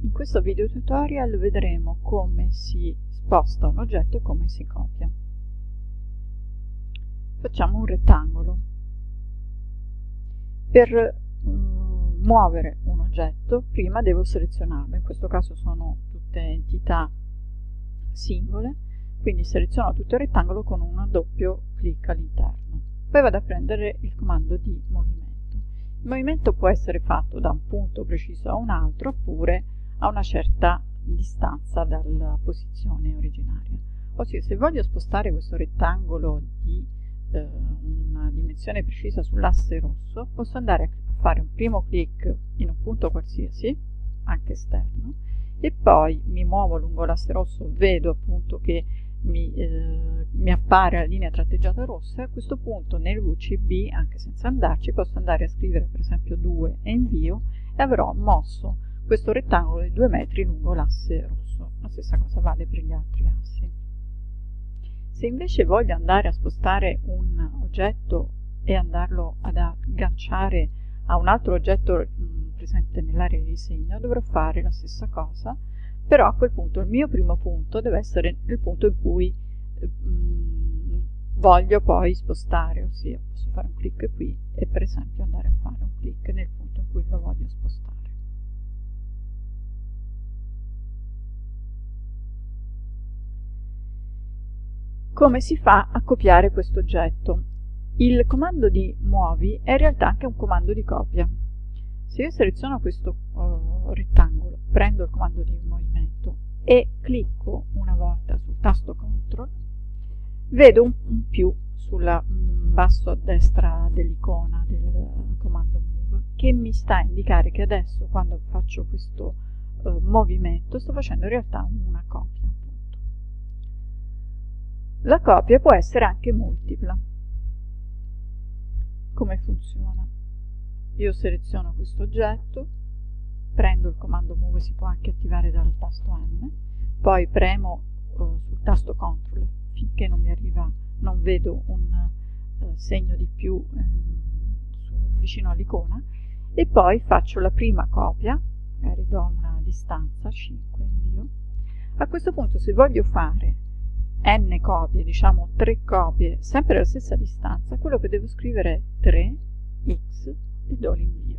In questo video tutorial vedremo come si sposta un oggetto e come si copia. Facciamo un rettangolo. Per mm, muovere un oggetto prima devo selezionarlo, in questo caso sono tutte entità singole, quindi seleziono tutto il rettangolo con un doppio clic all'interno. Poi vado a prendere il comando di movimento. Il movimento può essere fatto da un punto preciso a un altro oppure a una certa distanza dalla posizione originaria. Ossia, se voglio spostare questo rettangolo di eh, una dimensione precisa sull'asse rosso, posso andare a fare un primo clic in un punto qualsiasi, anche esterno, e poi mi muovo lungo l'asse rosso, vedo appunto che mi, eh, mi, appare la linea tratteggiata rossa a questo punto nel VCB, anche senza andarci, posso andare a scrivere per esempio 2 e invio e avrò mosso questo rettangolo di 2 metri lungo l'asse rosso. La stessa cosa vale per gli altri assi. Se invece voglio andare a spostare un oggetto e andarlo ad agganciare a un altro oggetto mh, presente nell'area di disegno, dovrò fare la stessa cosa, però a quel punto il mio primo punto deve essere il punto in cui mh, voglio poi spostare, ossia posso fare un clic qui e per esempio andare a fare un clic nel punto in cui lo voglio spostare. Come si fa a copiare questo oggetto? Il comando di muovi è in realtà anche un comando di copia. Se io seleziono questo uh, rettangolo, prendo il comando di movimento e clicco una volta sul tasto CTRL, vedo un, un più sul mm, basso a destra dell'icona del comando move che mi sta a indicare che adesso quando faccio questo uh, movimento sto facendo in realtà una copia. La copia può essere anche multipla. Come funziona? Io seleziono questo oggetto, prendo il comando move, si può anche attivare dal tasto M, poi premo uh, sul tasto CTRL finché non mi arriva, non vedo un uh, segno di più um, vicino all'icona, e poi faccio la prima copia, magari do una distanza, 5 invio. A questo punto se voglio fare n copie, diciamo 3 copie, sempre alla stessa distanza, quello che devo scrivere è 3x e do l'invio.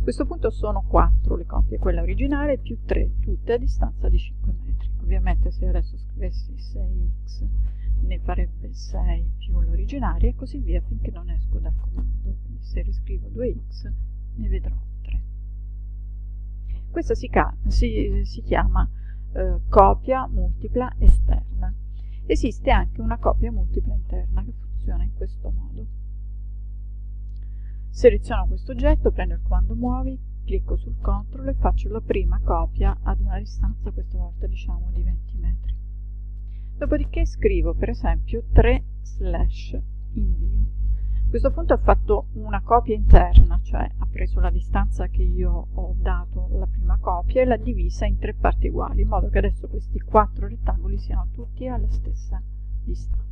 A questo punto sono 4 le copie, quella originale più 3, tutte a distanza di 5 metri. Ovviamente se adesso scrivessi 6x ne farebbe 6 più l'originaria e così via finché non esco dal comando. Quindi se riscrivo 2x ne vedrò 3. Questa si, si, si chiama eh, copia multipla esterna. Esiste anche una copia multipla interna che funziona in questo modo. Seleziono questo oggetto, prendo il comando muovi, clicco sul CTRL e faccio la prima copia ad una distanza, questa volta diciamo di 20 metri. Dopodiché scrivo per esempio 3 slash invio. Questo punto ho fatto una copia interna, cioè ha preso la distanza che io ho dato alla prima copia e l'ha divisa in tre parti uguali, in modo che adesso questi quattro rettangoli siano tutti alla stessa distanza.